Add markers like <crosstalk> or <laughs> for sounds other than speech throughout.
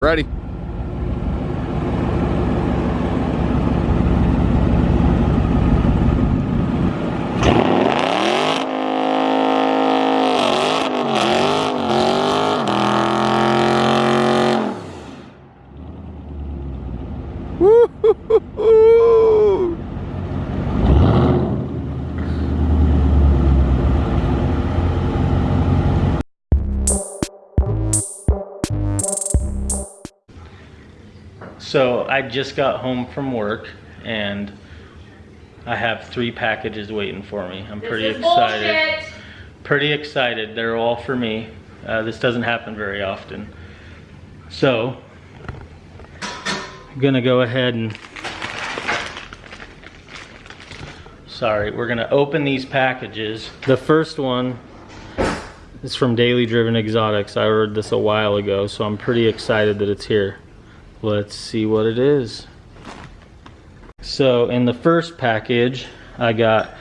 Ready. So I just got home from work and I have three packages waiting for me. I'm pretty this is excited. Bullshit. Pretty excited. They're all for me. Uh, this doesn't happen very often. So I'm gonna go ahead and sorry, we're gonna open these packages. The first one is from Daily Driven Exotics. I ordered this a while ago, so I'm pretty excited that it's here. Let's see what it is. So in the first package, I got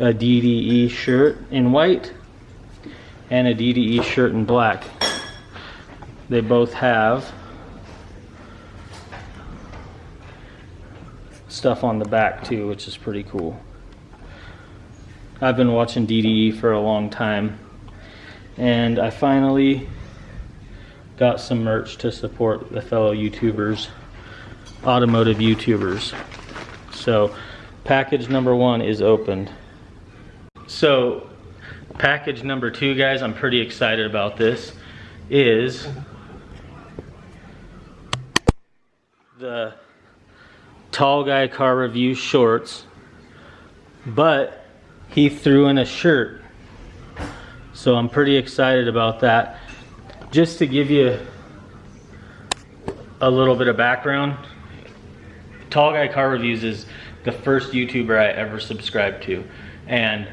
a DDE shirt in white and a DDE shirt in black. They both have stuff on the back too, which is pretty cool. I've been watching DDE for a long time and I finally got some merch to support the fellow YouTubers, automotive YouTubers. So package number one is opened. So package number two, guys, I'm pretty excited about this, is the Tall Guy Car Review shorts, but he threw in a shirt. So I'm pretty excited about that just to give you a little bit of background, Tall Guy Car Reviews is the first YouTuber I ever subscribed to. And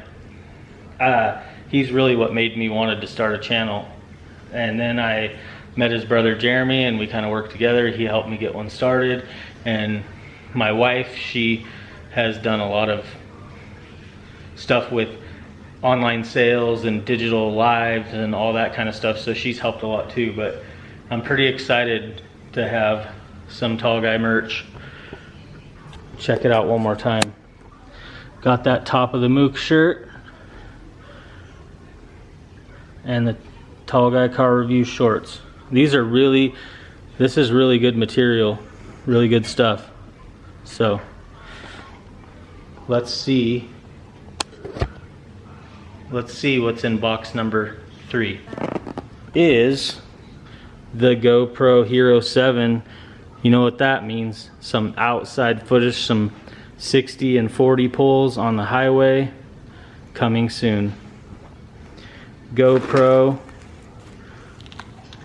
uh, he's really what made me wanted to start a channel. And then I met his brother Jeremy and we kind of worked together. He helped me get one started. And my wife, she has done a lot of stuff with online sales and digital lives and all that kind of stuff. So she's helped a lot too. But I'm pretty excited to have some tall guy merch. Check it out one more time. Got that top of the Mook shirt and the tall guy car review shorts. These are really, this is really good material, really good stuff. So let's see let's see what's in box number three. Is the GoPro Hero 7. You know what that means. Some outside footage, some 60 and 40 pulls on the highway coming soon. GoPro,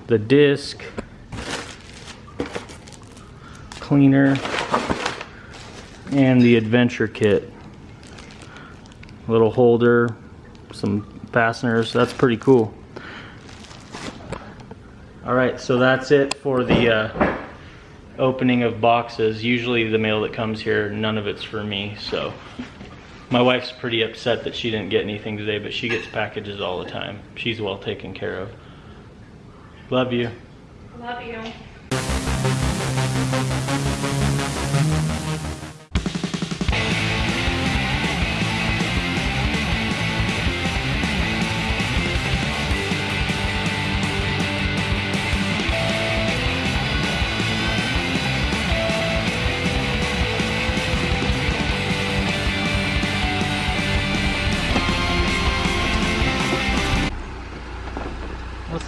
the disc, cleaner, and the adventure kit. Little holder, some fasteners. That's pretty cool. All right, so that's it for the uh, opening of boxes. Usually the mail that comes here, none of it's for me, so. My wife's pretty upset that she didn't get anything today, but she gets packages all the time. She's well taken care of. Love you. Love you.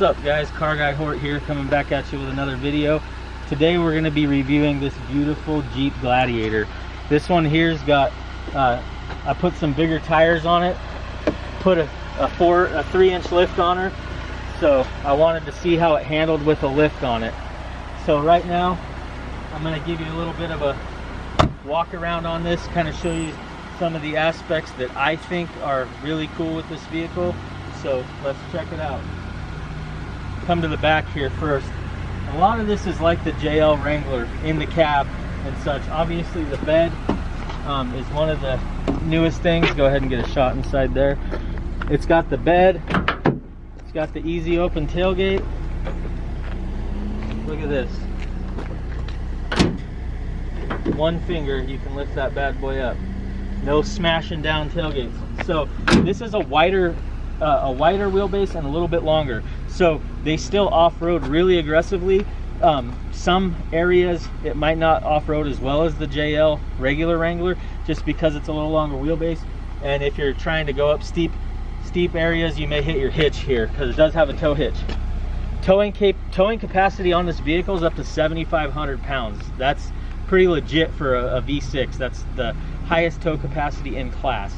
Up guys, Car Guy Court here coming back at you with another video. Today we're going to be reviewing this beautiful Jeep Gladiator. This one here's got, uh, I put some bigger tires on it, put a, a four, a three inch lift on her. So I wanted to see how it handled with a lift on it. So right now, I'm going to give you a little bit of a walk around on this, kind of show you some of the aspects that I think are really cool with this vehicle. So let's check it out come to the back here first. A lot of this is like the JL Wrangler in the cab and such. Obviously the bed um, is one of the newest things. Go ahead and get a shot inside there. It's got the bed. It's got the easy open tailgate. Look at this. One finger, you can lift that bad boy up. No smashing down tailgates. So this is a wider, uh, a wider wheelbase and a little bit longer. So they still off-road really aggressively. Um, some areas it might not off-road as well as the JL regular Wrangler just because it's a little longer wheelbase. And if you're trying to go up steep, steep areas, you may hit your hitch here because it does have a tow hitch. Towing, cap towing capacity on this vehicle is up to 7,500 pounds. That's pretty legit for a a V6. That's the highest tow capacity in class.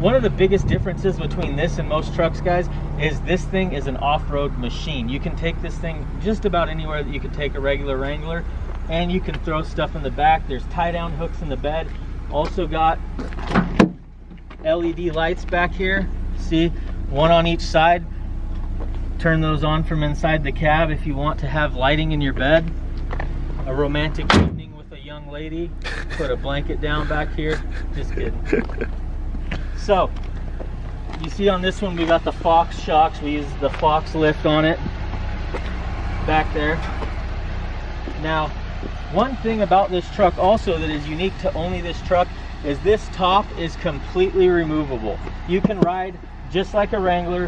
One of the biggest differences between this and most trucks, guys, is this thing is an off-road machine. You can take this thing just about anywhere that you could take a regular Wrangler, and you can throw stuff in the back. There's tie-down hooks in the bed. Also got LED lights back here. See, one on each side. Turn those on from inside the cab if you want to have lighting in your bed. A romantic evening with a young lady. Put a blanket down back here. Just kidding. <laughs> So, you see on this one we got the Fox shocks. We use the Fox lift on it back there. Now, one thing about this truck also that is unique to only this truck is this top is completely removable. You can ride just like a Wrangler,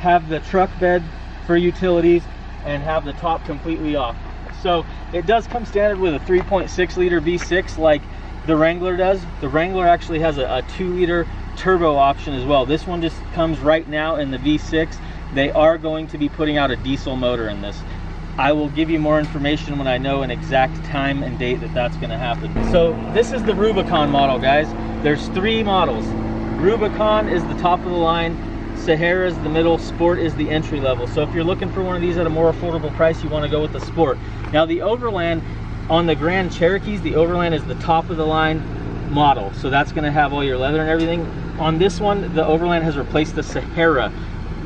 have the truck bed for utilities, and have the top completely off. So it does come standard with a 3.6 liter V6 like the Wrangler does. The Wrangler actually has a, a two liter turbo option as well. This one just comes right now in the V6. They are going to be putting out a diesel motor in this. I will give you more information when I know an exact time and date that that's going to happen. So this is the Rubicon model, guys. There's three models. Rubicon is the top of the line. Sahara is the middle, Sport is the entry level. So if you're looking for one of these at a more affordable price, you want to go with the Sport. Now the Overland, on the Grand Cherokees, the Overland is the top of the line model. So that's going to have all your leather and everything. On this one, the Overland has replaced the Sahara.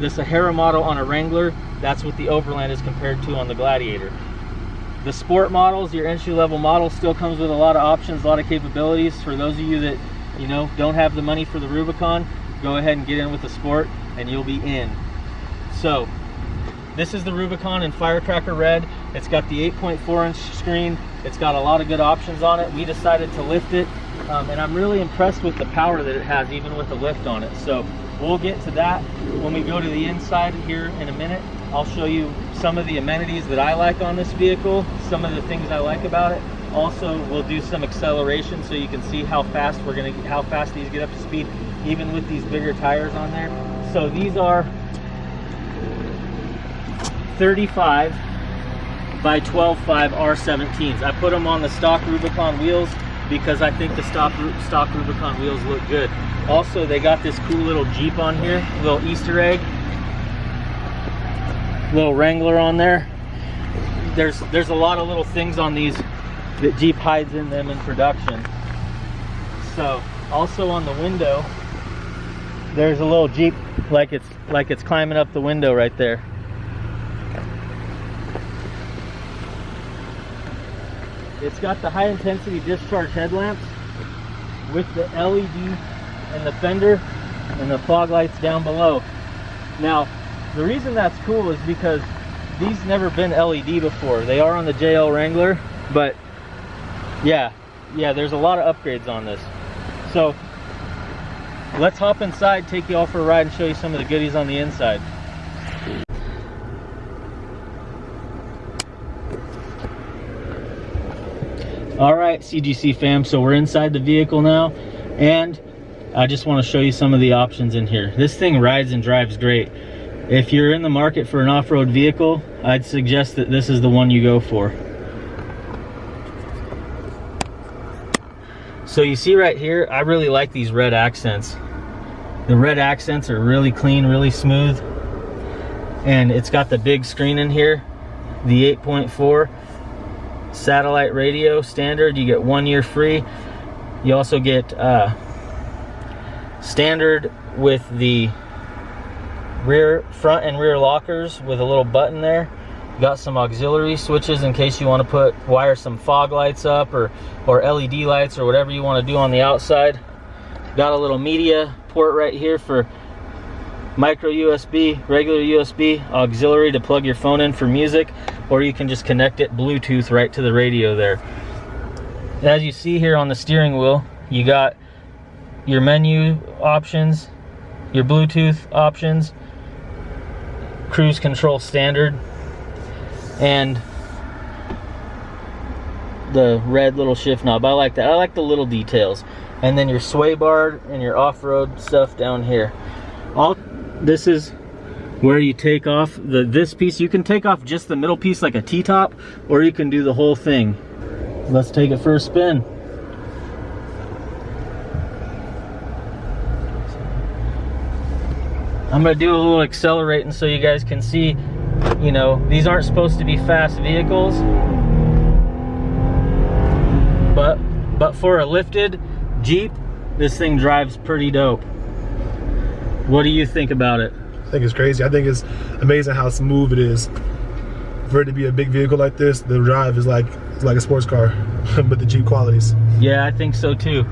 The Sahara model on a Wrangler, that's what the Overland is compared to on the Gladiator. The Sport models, your entry level model, still comes with a lot of options, a lot of capabilities. For those of you that, you know, don't have the money for the Rubicon, go ahead and get in with the Sport and you'll be in. So, this is the Rubicon in Firecracker Red. It's got the 8.4 inch screen. It's got a lot of good options on it. We decided to lift it um, and I'm really impressed with the power that it has even with the lift on it. So we'll get to that when we go to the inside here in a minute. I'll show you some of the amenities that I like on this vehicle, some of the things I like about it. Also, we'll do some acceleration so you can see how fast we're gonna, how fast these get up to speed, even with these bigger tires on there. So these are 35 by 12.5 R17s. I put them on the stock Rubicon wheels because I think the stock, stock Rubicon wheels look good. Also, they got this cool little Jeep on here, little Easter egg, little Wrangler on there. There's there's a lot of little things on these that Jeep hides in them in production. So, also on the window, there's a little Jeep like it's like it's climbing up the window right there. It's got the high intensity discharge headlamps with the LED and the fender and the fog lights down below. Now, the reason that's cool is because these never been LED before. They are on the JL Wrangler, but yeah, yeah, there's a lot of upgrades on this. So let's hop inside, take you all for a ride and show you some of the goodies on the inside. All right, CGC fam, so we're inside the vehicle now, and I just want to show you some of the options in here. This thing rides and drives great. If you're in the market for an off-road vehicle, I'd suggest that this is the one you go for. So you see right here, I really like these red accents. The red accents are really clean, really smooth. And it's got the big screen in here, the 8.4 satellite radio standard you get one year free. You also get uh, standard with the rear front and rear lockers with a little button there. Got some auxiliary switches in case you want to put wire some fog lights up or or LED lights or whatever you want to do on the outside. Got a little media port right here for micro USB, regular USB, auxiliary to plug your phone in for music, or you can just connect it Bluetooth right to the radio there. As you see here on the steering wheel, you got your menu options, your Bluetooth options, cruise control standard, and the red little shift knob. I like that. I like the little details. And then your sway bar and your off-road stuff down here. All this is where you take off the this piece. You can take off just the middle piece like a T-top, or you can do the whole thing. Let's take it for a spin. I'm gonna do a little accelerating so you guys can see, you know, these aren't supposed to be fast vehicles, but, but for a lifted Jeep, this thing drives pretty dope. What do you think about it? I think it's crazy. I think it's amazing how smooth it is. For it to be a big vehicle like this, the drive is like it's like a sports car, <laughs> but the Jeep qualities. Yeah, I think so too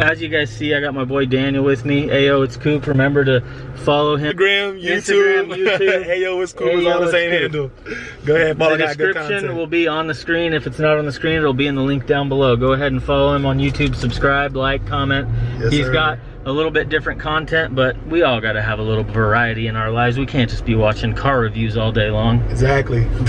as you guys see, I got my boy Daniel with me. Ayo, it's Coop. Remember to follow him. Instagram, YouTube. Instagram, <laughs> YouTube. Ayo, it's Coop. Ayo, it's all the same handle. Go ahead, follow The description will be on the screen. If it's not on the screen, it'll be in the link down below. Go ahead and follow him on YouTube. Subscribe, like, comment. Yes, He's sir. got a little bit different content, but we all got to have a little variety in our lives. We can't just be watching car reviews all day long. Exactly. <laughs>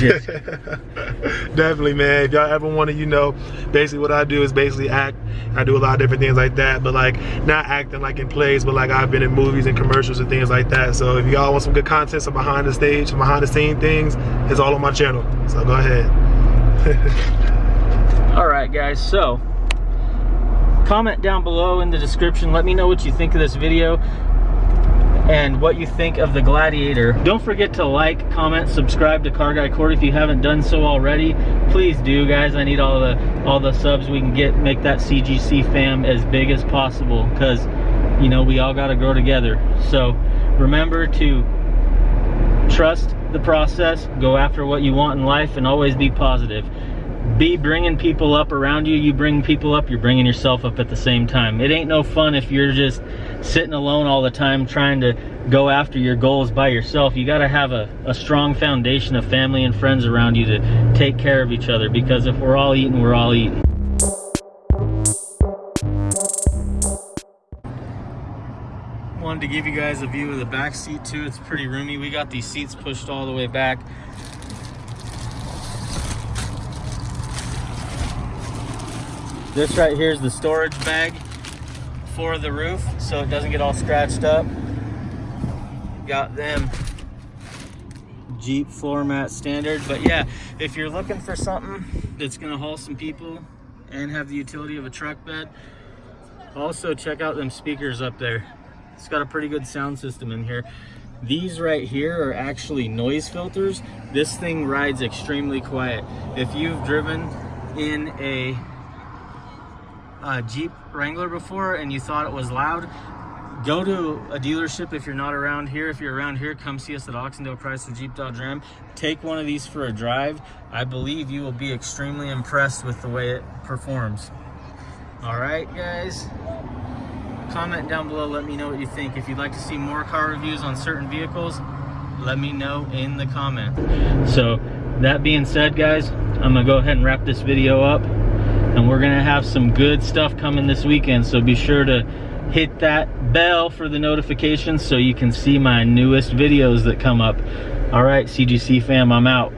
Definitely, man. If y'all ever want to, you know, basically what I do is basically act. I do a lot of different things like that, but like not acting like in plays, but like I've been in movies and commercials and things like that. So if y'all want some good content, some behind the stage, some behind the scene things, it's all on my channel. So go ahead. <laughs> all right, guys. So comment down below in the description. Let me know what you think of this video and what you think of the Gladiator. Don't forget to like, comment, subscribe to Car Guy Court if you haven't done so already. Please do, guys. I need all the all the subs we can get, make that CGC fam as big as possible because, you know, we all got to grow together. So remember to trust the process, go after what you want in life, and always be positive be bringing people up around you. You bring people up, you're bringing yourself up at the same time. It ain't no fun if you're just sitting alone all the time trying to go after your goals by yourself. You got to have a, a strong foundation of family and friends around you to take care of each other because if we're all eating, we're all eating. Wanted to give you guys a view of the back seat too. It's pretty roomy. We got these seats pushed all the way back. This right here is the storage bag for the roof so it doesn't get all scratched up. Got them Jeep floor mat standard. But yeah, if you're looking for something that's gonna haul some people and have the utility of a truck bed, also check out them speakers up there. It's got a pretty good sound system in here. These right here are actually noise filters. This thing rides extremely quiet. If you've driven in a a Jeep Wrangler before and you thought it was loud, go to a dealership if you're not around here. If you're around here, come see us at Oxendale Chrysler Jeep Dodge Ram. Take one of these for a drive. I believe you will be extremely impressed with the way it performs. All right, guys. Comment down below, let me know what you think. If you'd like to see more car reviews on certain vehicles, let me know in the comment. So that being said, guys, I'm gonna go ahead and wrap this video up and we're gonna have some good stuff coming this weekend so be sure to hit that bell for the notifications so you can see my newest videos that come up. All right cgc fam i'm out